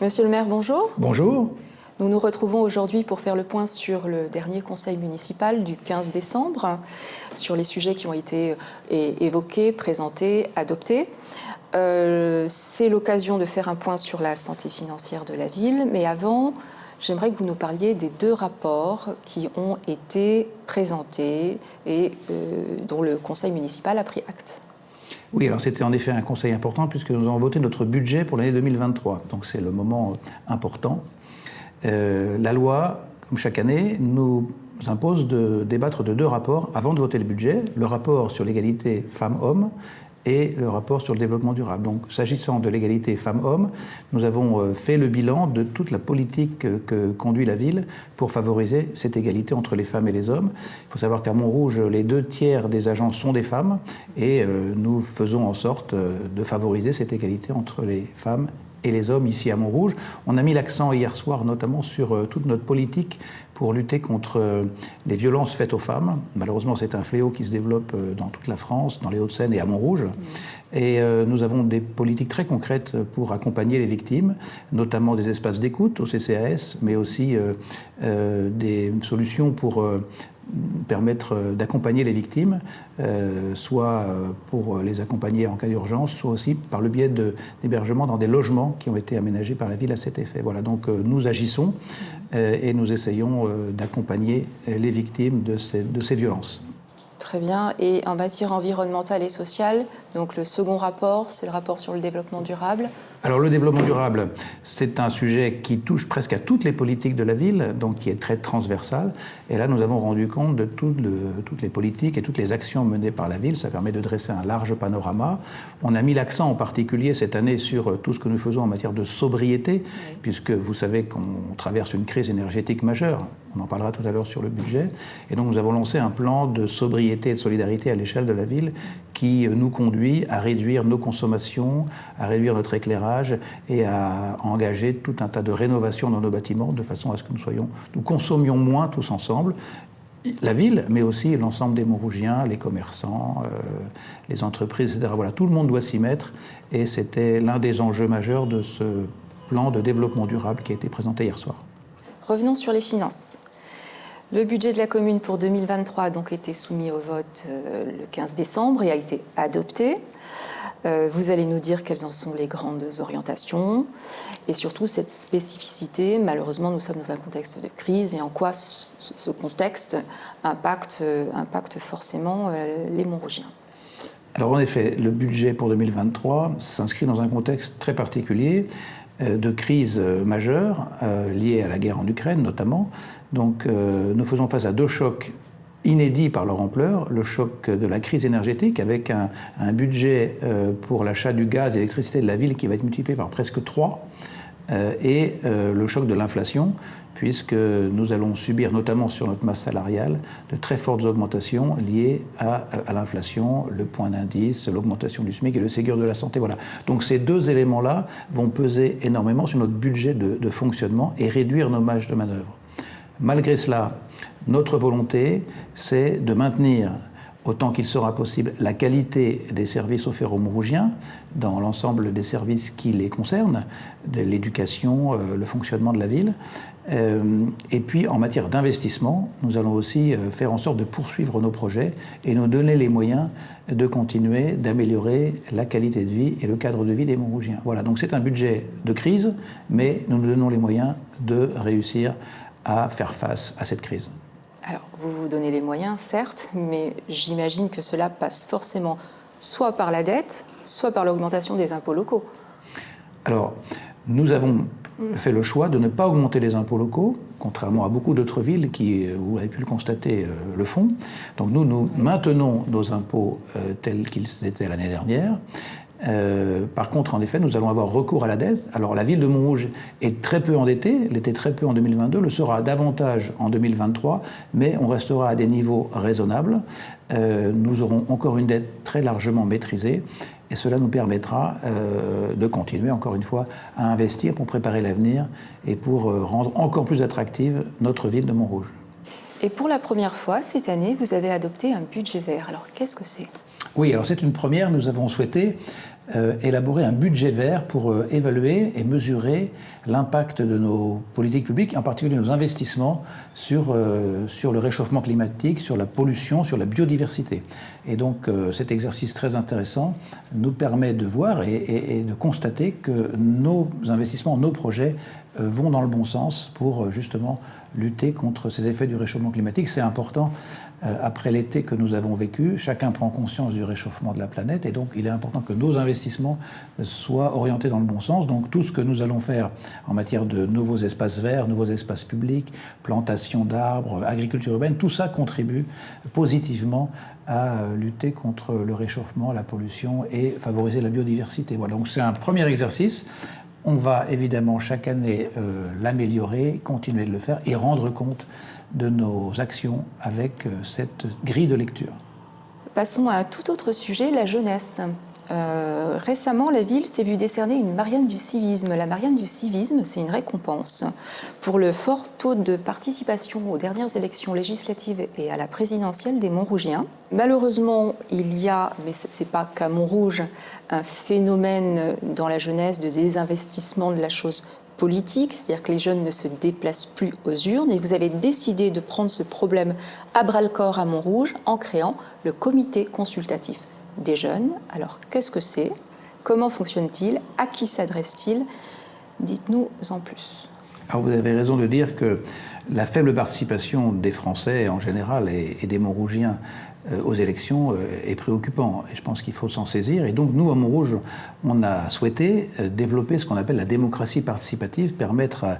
Monsieur le maire, bonjour. Bonjour. Nous nous retrouvons aujourd'hui pour faire le point sur le dernier conseil municipal du 15 décembre, sur les sujets qui ont été évoqués, présentés, adoptés. Euh, c'est l'occasion de faire un point sur la santé financière de la ville, mais avant, j'aimerais que vous nous parliez des deux rapports qui ont été présentés et euh, dont le conseil municipal a pris acte. Oui, alors c'était en effet un conseil important puisque nous avons voté notre budget pour l'année 2023. Donc c'est le moment euh, important. la loi, comme chaque année, nous impose de débattre de deux rapports avant de voter le budget. Le rapport sur l'égalité femmes-hommes et le rapport sur le développement durable. Donc, s'agissant de l'égalité femmes-hommes, nous avons euh, fait le bilan de toute la politique que conduit la ville pour favoriser cette égalité entre les femmes et les hommes. Il faut savoir qu'à Montrouge, les deux tiers des agents sont des femmes et euh, nous faisons en sorte euh, de favoriser cette égalité entre les femmes et les hommes ici à Montrouge. On a mis l'accent hier soir notamment sur toute notre politique pour lutter contre euh, les violences faites aux femmes. Malheureusement, c'est un fléau qui se développe euh, dans toute la France, dans les Hauts-de-Seine et à Montrouge. Et euh, nous avons des politiques très concrètes pour accompagner les victimes, notamment des espaces d'écoute au CCAS, mais aussi des solutions pour permettre d'accompagner les victimes, soit pour les accompagner en cas d'urgence, soit aussi par le biais d'hébergement dans des logements qui ont été aménagés par la ville à cet effet. Voilà, donc nous agissons et nous essayons euh, d'accompagner les victimes de ces, de ces violences. Très bien. Et en matière environnementale et sociale, donc le second rapport, c'est le rapport sur le développement durable. Alors le développement durable, c'est un sujet qui touche presque à toutes les politiques de la ville, donc qui est très transversal. Et là, nous avons rendu compte de toutes les politiques et toutes les actions menées par la ville. Ça permet de dresser un large panorama. On a mis l'accent en particulier cette année sur tout ce que nous faisons en matière de sobriété, puisque vous savez qu'on traverse une crise énergétique majeure. On en parlera tout à l'heure sur le budget. Et donc nous avons lancé un plan de sobriété et de solidarité à l'échelle de la ville qui nous conduit à réduire nos consommations, à réduire notre éclairage et à engager tout un tas de rénovations dans nos bâtiments de façon à ce que nous, soyons, nous consommions moins tous ensemble la ville, mais aussi l'ensemble des Montrougiens, les commerçants, euh, les entreprises, etc. Voilà, tout le monde doit s'y mettre et c'était l'un des enjeux majeurs de ce plan de développement durable qui a été présenté hier soir. Revenons sur les finances. Le budget de la commune pour 2023 a donc été soumis au vote euh, le 15 décembre et a été adopté. Euh, vous allez nous dire quelles en sont les grandes orientations et surtout cette spécificité. Malheureusement, nous sommes dans un contexte de crise et en quoi ce contexte impacte, euh, impacte forcément les Montrougiens. Alors en effet, le budget pour 2023 s'inscrit dans un contexte très particulier de crise majeure liée à la guerre en Ukraine notamment, donc euh, nous faisons face à deux chocs inédits par leur ampleur, le choc de la crise énergétique avec un, budget euh, pour l'achat du gaz et l'électricité de la ville qui va être multiplié par presque 3, euh, et le choc de l'inflation, puisque nous allons subir, notamment sur notre masse salariale, de très fortes augmentations liées à, l'inflation, le point d'indice, l'augmentation du SMIC et le Ségur de la santé. Voilà. Donc ces deux éléments-là vont peser énormément sur notre budget de, de fonctionnement et réduire nos marges de manœuvre. Malgré cela, notre volonté, c'est de maintenir autant qu'il sera possible la qualité des services offerts aux Montrougiens dans l'ensemble des services qui les concernent, de l'éducation, euh, le fonctionnement de la ville. Euh, et puis en matière d'investissement, nous allons aussi euh, faire en sorte de poursuivre nos projets et nous donner les moyens de continuer d'améliorer la qualité de vie et le cadre de vie des Montrougiens. Voilà, donc c'est un budget de crise, mais nous nous donnons les moyens de réussir à faire face à cette crise. Alors, vous vous donnez les moyens, certes, mais j'imagine que cela passe forcément soit par la dette, soit par l'augmentation des impôts locaux. Alors, nous avons fait le choix de ne pas augmenter les impôts locaux, contrairement à beaucoup d'autres villes qui, vous avez pu le constater, euh, le font. Donc nous, nous maintenons nos impôts euh, tels qu'ils étaient l'année dernière. Euh, par contre, en effet, nous allons avoir recours à la dette. Alors la ville de Montrouge est très peu endettée, elle était très peu en 2022, le sera davantage en 2023, mais on restera à des niveaux raisonnables. Euh, nous aurons encore une dette très largement maîtrisée et cela nous permettra euh, de continuer, encore une fois, à investir pour préparer l'avenir et pour rendre encore plus attractive notre ville de Montrouge. Et pour la première fois, cette année, vous avez adopté un budget vert. Alors qu'est-ce que c'est? Oui, alors c'est une première. Nous avons souhaité euh, élaborer un budget vert pour euh, évaluer et mesurer l'impact de nos politiques publiques, en particulier nos investissements sur, sur le réchauffement climatique, sur la pollution, sur la biodiversité. Et donc cet exercice très intéressant nous permet de voir et, de constater que nos investissements, nos projets vont dans le bon sens pour justement lutter contre ces effets du réchauffement climatique. C'est important euh, après l'été que nous avons vécu. Chacun prend conscience du réchauffement de la planète et donc il est important que nos investissements soient orientés dans le bon sens. Donc tout ce que nous allons faire en matière de nouveaux espaces verts, nouveaux espaces publics, plantation d'arbres, agriculture urbaine, tout ça contribue positivement à lutter contre le réchauffement, la pollution et favoriser la biodiversité. Voilà, donc c'est un premier exercice. On va évidemment chaque année euh, l'améliorer, continuer de le faire et rendre compte de nos actions avec euh, cette grille de lecture. Passons à tout autre sujet, la jeunesse. Euh, récemment, la ville s'est vue décerner une Marianne du civisme. La Marianne du civisme, c'est une récompense pour le fort taux de participation aux dernières élections législatives et à la présidentielle des Montrougiens. Malheureusement, il y a, mais ce n'est pas qu'à Montrouge, un phénomène dans la jeunesse de désinvestissement de la chose politique, c'est-à-dire que les jeunes ne se déplacent plus aux urnes, et vous avez décidé de prendre ce problème à bras-le-corps à Montrouge en créant le comité consultatif des jeunes. Alors, qu'est-ce que c'est? Comment fonctionne-t-il? À qui s'adresse-t-il? Dites-nous en plus. Alors, vous avez raison de dire que la faible participation des Français en général et, des Montrougiens euh, aux élections euh, est préoccupant. Et je pense qu'il faut s'en saisir. Et donc, nous, à Montrouge, on a souhaité euh, développer ce qu'on appelle la démocratie participative, permettre à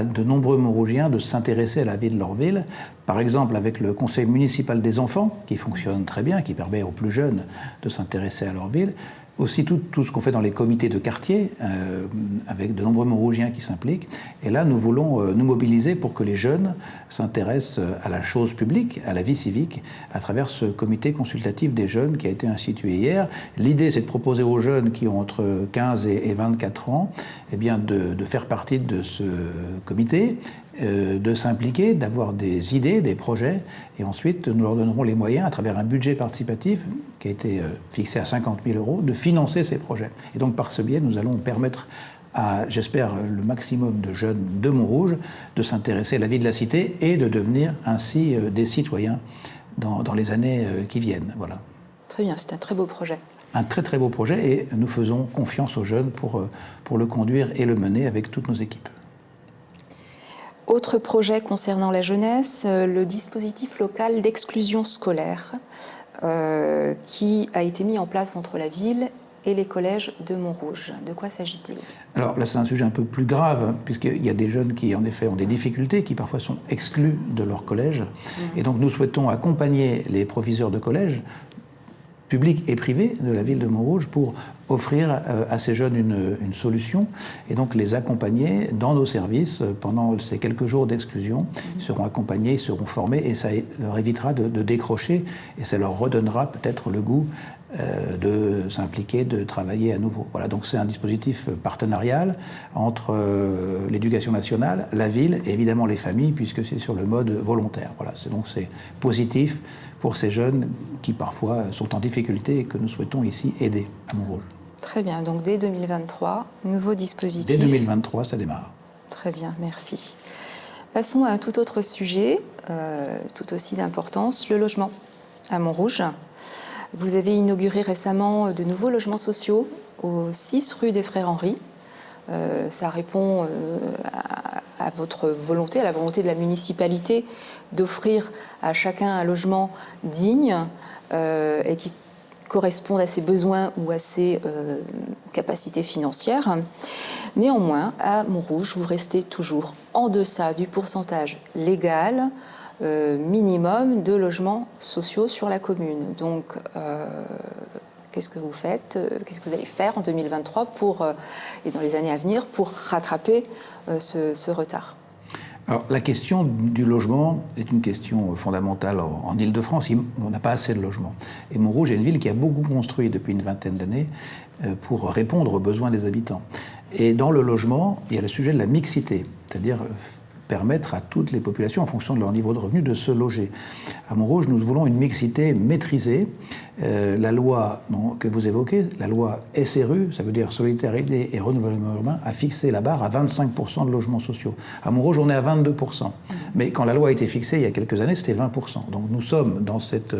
de nombreux Montrougiens de s'intéresser à la vie de leur ville. Par exemple, avec le conseil municipal des enfants, qui fonctionne très bien, qui permet aux plus jeunes de s'intéresser à leur ville aussi tout, tout ce qu'on fait dans les comités de quartier, euh, avec de nombreux Montrougiens qui s'impliquent. Et là, nous voulons euh, nous mobiliser pour que les jeunes s'intéressent euh, à la chose publique, à la vie civique, à travers ce comité consultatif des jeunes qui a été institué hier. L'idée, c'est de proposer aux jeunes qui ont entre 15 et 24 ans eh bien, de, de faire partie de ce comité euh, de s'impliquer, d'avoir des idées, des projets, et ensuite nous leur donnerons les moyens, à travers un budget participatif qui a été euh, fixé à 50 000 euros, de financer ces projets. Et donc par ce biais, nous allons permettre à, j'espère, le maximum de jeunes de Montrouge de s'intéresser à la vie de la cité et de devenir ainsi euh, des citoyens dans, dans les années qui viennent. Voilà. Très bien, c'est un très beau projet un très très beau projet et nous faisons confiance aux jeunes pour, pour le conduire et le mener avec toutes nos équipes. Autre projet concernant la jeunesse, euh, le dispositif local d'exclusion scolaire euh, qui a été mis en place entre la ville et les collèges de Montrouge. De quoi s'agit-il? Alors là, c'est un sujet un peu plus grave, puisqu'il y a des jeunes qui, en effet, ont des difficultés, qui parfois sont exclus de leur collège. Mmh. Et donc, nous souhaitons accompagner les proviseurs de collège publics et privés de la ville de Montrouge pour offrir euh, à ces jeunes une, solution et donc les accompagner dans nos services pendant ces quelques jours d'exclusion. Ils seront accompagnés, ils seront formés et ça leur évitera de, de décrocher et ça leur redonnera peut-être le goût de s'impliquer, de travailler à nouveau. Voilà, donc c'est un dispositif partenarial entre euh, l'éducation nationale, la ville et évidemment les familles, puisque c'est sur le mode volontaire. Voilà, c'est donc c'est positif pour ces jeunes qui parfois sont en difficulté et que nous souhaitons ici aider à Montrouge. Très bien, donc dès 2023, nouveau dispositif. Dès 2023, ça démarre. Très bien, merci. Passons à un tout autre sujet, euh, tout aussi d'importance, le logement à Montrouge. Vous avez inauguré récemment de nouveaux logements sociaux au 6 rue des Frères Henri. Euh, ça répond euh, à, votre volonté, à la volonté de la municipalité d'offrir à chacun un logement digne euh, et qui corresponde à ses besoins ou à ses capacités financières. Néanmoins, à Montrouge, vous restez toujours en deçà du pourcentage légal euh, minimum de logements sociaux sur la commune. Donc, euh, qu'est-ce que vous faites euh, Qu'est-ce que vous allez faire en 2023 pour, et dans les années à venir pour rattraper ce, retard? Alors, la question du logement est une question fondamentale en, Ile-de-France. On n'a pas assez de logements. Et Montrouge est une ville qui a beaucoup construit depuis une vingtaine d'années pour répondre aux besoins des habitants. Et dans le logement, il y a le sujet de la mixité, c'est-à-dire permettre à toutes les populations, en fonction de leur niveau de revenu, de se loger. À Montrouge, nous voulons une mixité maîtrisée. Euh, la loi que vous évoquez, la loi SRU, ça veut dire Solidarité et Renouvellement Urbain, a fixé la barre à 25% de logements sociaux. À Montrouge, on est à 22%. Mais quand la loi a été fixée il y a quelques années, c'était 20%. Donc nous sommes dans cette,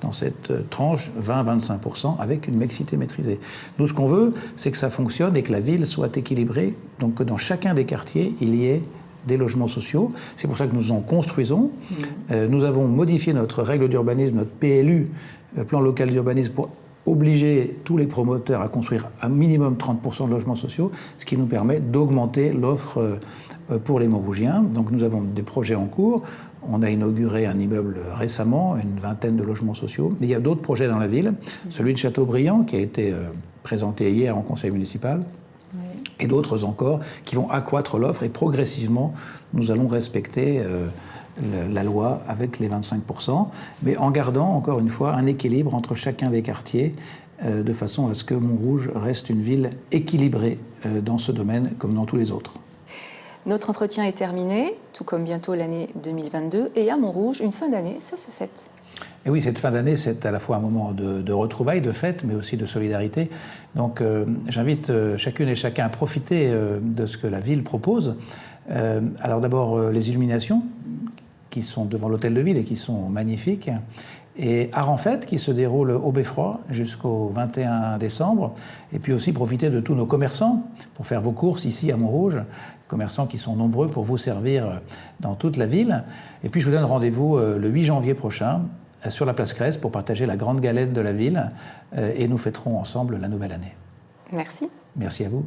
dans cette tranche 20-25% avec une mixité maîtrisée. Nous, ce qu'on veut, c'est que ça fonctionne et que la ville soit équilibrée, donc que dans chacun des quartiers, il y ait des logements sociaux. C'est pour ça que nous en construisons. Mmh. Euh, nous avons modifié notre règle d'urbanisme, notre PLU, euh, plan local d'urbanisme, pour obliger tous les promoteurs à construire un minimum 30% de logements sociaux, ce qui nous permet d'augmenter l'offre euh, pour les Montrougiens. Donc nous avons des projets en cours. On a inauguré un immeuble récemment, une vingtaine de logements sociaux. il y a d'autres projets dans la ville. Celui de Châteaubriand, qui a été présenté hier en conseil municipal, et d'autres encore qui vont accroître l'offre et progressivement nous allons respecter euh, la loi avec les 25%, mais en gardant encore une fois un équilibre entre chacun des quartiers euh, de façon à ce que Montrouge reste une ville équilibrée euh, dans ce domaine comme dans tous les autres. Notre entretien est terminé, tout comme bientôt l'année 2022, et à Montrouge, une fin d'année, ça se fête. Et oui, cette fin d'année, c'est à la fois un moment de, retrouvailles, de fête, mais aussi de solidarité. Donc euh, j'invite euh, chacune et chacun à profiter euh, de ce que la ville propose. alors d'abord, les illuminations qui sont devant l'hôtel de ville et qui sont magnifiques. Et Art en Fête qui se déroule au Beffroi jusqu'au 21 décembre. Et puis aussi profiter de tous nos commerçants pour faire vos courses ici à Montrouge. Commerçants qui sont nombreux pour vous servir dans toute la ville. Et puis je vous donne rendez-vous le 8 janvier prochain sur la place Crèce pour partager la grande galette de la ville euh, et nous fêterons ensemble la nouvelle année. Merci. Merci à vous.